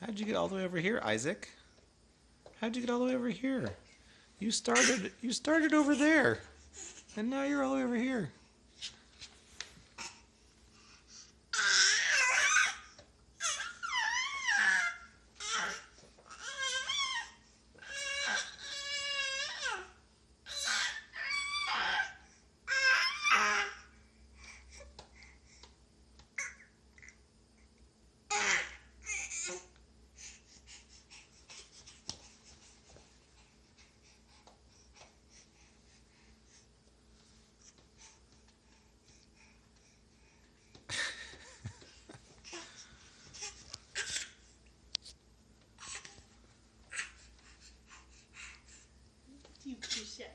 How'd you get all the way over here, Isaac? How'd you get all the way over here? You started you started over there. And now you're all the way over here. 性出现